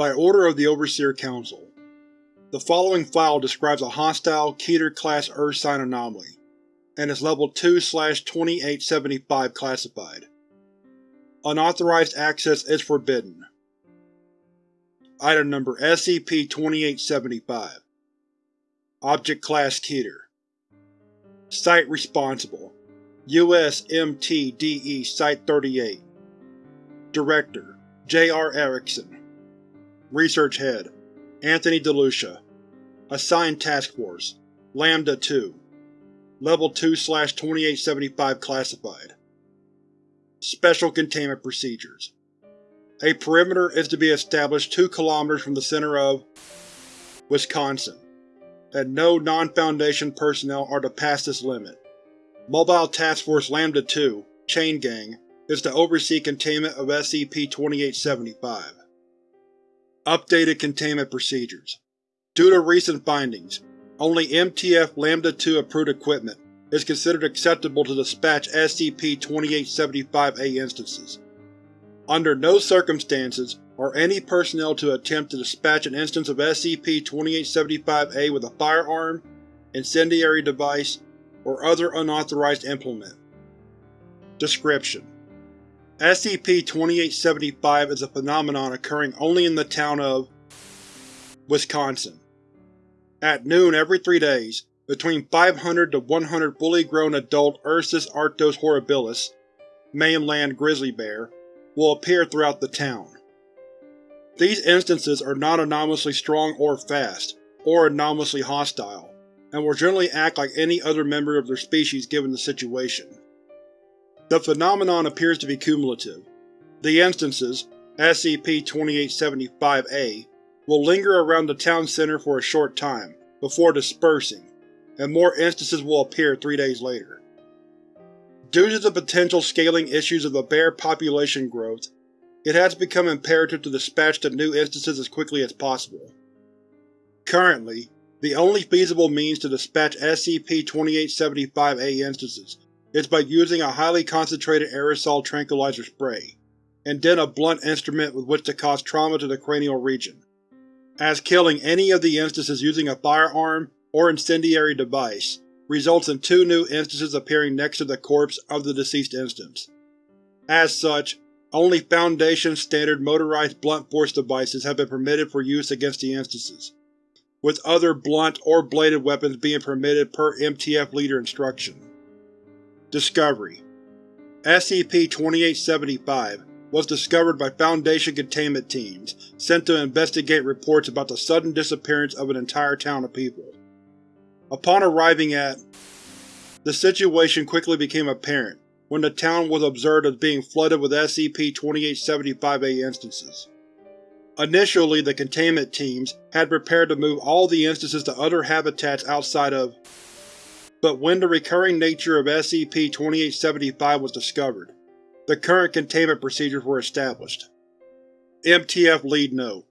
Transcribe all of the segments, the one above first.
By order of the Overseer Council. The following file describes a hostile Keter-class ursine anomaly, and is Level 2-2875 classified. Unauthorized access is forbidden. Item Number SCP-2875 Object Class Keter Site Responsible USMTDE Site-38 Director J.R. Erickson Research Head Anthony DeLucia Assigned Task Force Lambda-2 Level 2-2875 Classified Special Containment Procedures A perimeter is to be established 2 km from the center of Wisconsin, and no non-Foundation personnel are to pass this limit. Mobile Task Force Lambda-2 Chain Gang is to oversee containment of SCP-2875. Updated Containment Procedures Due to recent findings, only MTF Lambda-2 approved equipment is considered acceptable to dispatch SCP-2875-A instances. Under no circumstances are any personnel to attempt to dispatch an instance of SCP-2875-A with a firearm, incendiary device, or other unauthorized implement. Description: SCP-2875 is a phenomenon occurring only in the town of Wisconsin. At noon every three days, between 500 to 100 fully grown adult Ursus arctos horribilis mainland grizzly bear will appear throughout the town. These instances are not anomalously strong or fast, or anomalously hostile, and will generally act like any other member of their species given the situation. The phenomenon appears to be cumulative. The instances, SCP-2875-A, will linger around the town center for a short time, before dispersing, and more instances will appear three days later. Due to the potential scaling issues of the bear population growth, it has become imperative to dispatch the new instances as quickly as possible. Currently, the only feasible means to dispatch SCP-2875-A instances is by using a highly concentrated aerosol tranquilizer spray, and then a blunt instrument with which to cause trauma to the cranial region, as killing any of the instances using a firearm or incendiary device results in two new instances appearing next to the corpse of the deceased instance. As such, only Foundation standard motorized blunt force devices have been permitted for use against the instances, with other blunt or bladed weapons being permitted per MTF Leader instruction. Discovery SCP-2875 was discovered by Foundation containment teams sent to investigate reports about the sudden disappearance of an entire town of people. Upon arriving at, the situation quickly became apparent when the town was observed as being flooded with SCP-2875-A instances. Initially, the containment teams had prepared to move all the instances to other habitats outside of but when the recurring nature of SCP-2875 was discovered, the current containment procedures were established. MTF Lead Note: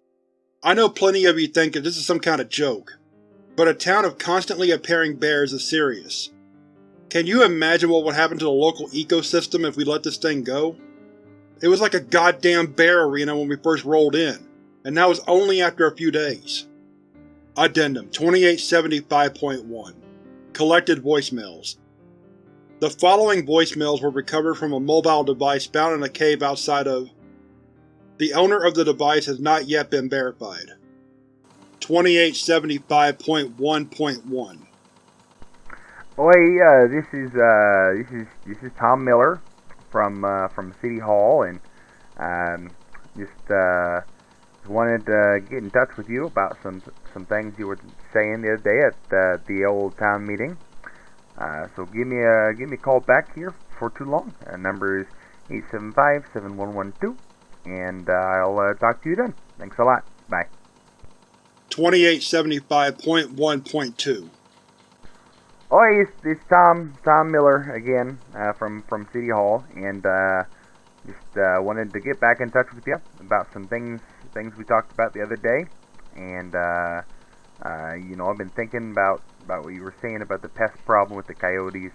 I know plenty of you think that this is some kind of joke, but a town of constantly appearing bears is serious. Can you imagine what would happen to the local ecosystem if we let this thing go? It was like a goddamn bear arena when we first rolled in, and that was only after a few days. Addendum 2875.1 Collected Voicemails The following voicemails were recovered from a mobile device found in a cave outside of… The owner of the device has not yet been verified. 2875.1.1 Oh hey, uh, this is uh, this is this is Tom Miller from uh, from City Hall, and um, just uh, wanted to get in touch with you about some some things you were saying the other day at uh, the old town meeting. Uh, so give me a give me a call back here for too long. Uh, number is eight seven five seven one one two, and uh, I'll uh, talk to you then. Thanks a lot. Bye. 2875.1.2 Oh, hey, it's, it's Tom Tom Miller again uh, from from City Hall, and uh, just uh, wanted to get back in touch with you about some things things we talked about the other day, and uh, uh, you know I've been thinking about about what you were saying about the pest problem with the coyotes,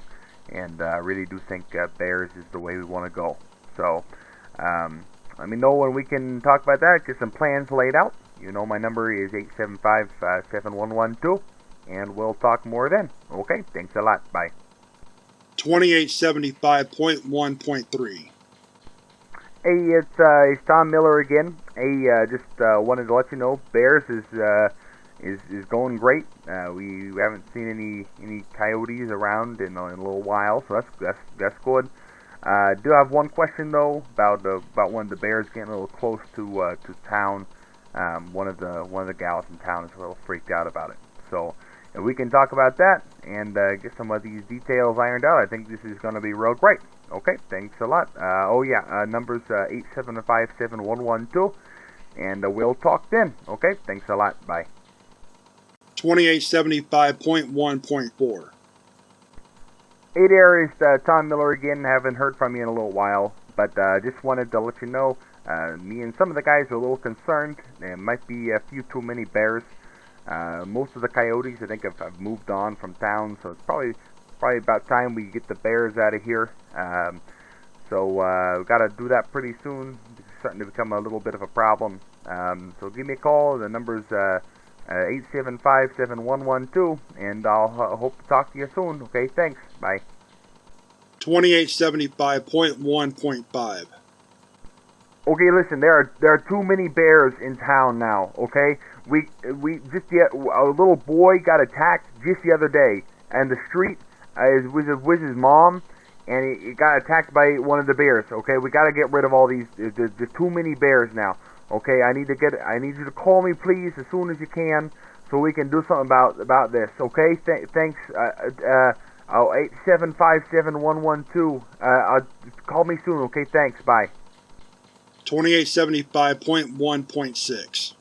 and I uh, really do think uh, bears is the way we want to go. So um, let me know when we can talk about that. Get some plans laid out, You know my number is 875-7112, and we'll talk more then. Okay, thanks a lot. Bye. 2875.1.3 Hey, it's uh, it's Tom Miller again. Hey, uh, just uh, wanted to let you know Bears is uh, is is going great. Uh, we haven't seen any any coyotes around in, in a little while, so that's that's that's good. Uh, do have one question though about uh, about one of the bears getting a little close to uh, to town. Um, one of the one of the gals in town is a little freaked out about it. So if we can talk about that and uh, get some of these details ironed out, I think this is going to be real great. Okay, thanks a lot. Uh, oh yeah, uh, numbers uh, eight seven five seven one one two, and uh, we'll talk then. Okay, thanks a lot. Bye. 2875.1.4 Hey there, it's uh, Tom Miller again. Haven't heard from you in a little while, but uh, just wanted to let you know, uh, me and some of the guys are a little concerned. There might be a few too many bears. Uh, most of the coyotes, I think, have, have moved on from town, so it's probably probably about time we get the bears out of here. Um, so uh, we got to do that pretty soon. It's starting to become a little bit of a problem. Um, so give me a call. The number's uh, uh, 875-7112, and I'll uh, hope to talk to you soon. Okay, thanks. Bye. 2875.1.5 Okay, listen. There are there are too many bears in town now. Okay, we we just yet a little boy got attacked just the other day, and the street uh, is with his, mom, and he, he got attacked by one of the bears. Okay, we got to get rid of all these. There's, there's too many bears now. Okay, I need to get. I need you to call me, please, as soon as you can, so we can do something about about this. Okay, Th- thanks. Uh, uh, oh, eight seven five seven one one two. Uh, uh, call me soon. Okay, thanks. Bye. 2875.1.6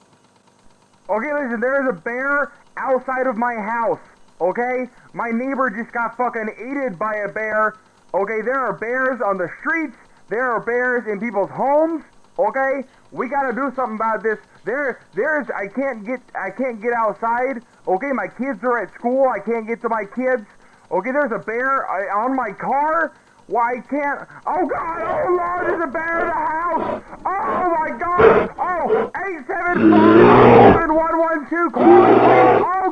Okay, listen, there's a bear outside of my house, okay? My neighbor just got fucking aided by a bear. Okay, there are bears on the streets, there are bears in people's homes, okay? We gotta do something about this. There there's I can't get I can't get outside. Okay, my kids are at school, I can't get to my kids. Okay, there's a bear on my car. Why can't? Oh God! Oh Lord! There's a bear in the house! Oh my God! Oh, eight seven five one one two. Call me, please!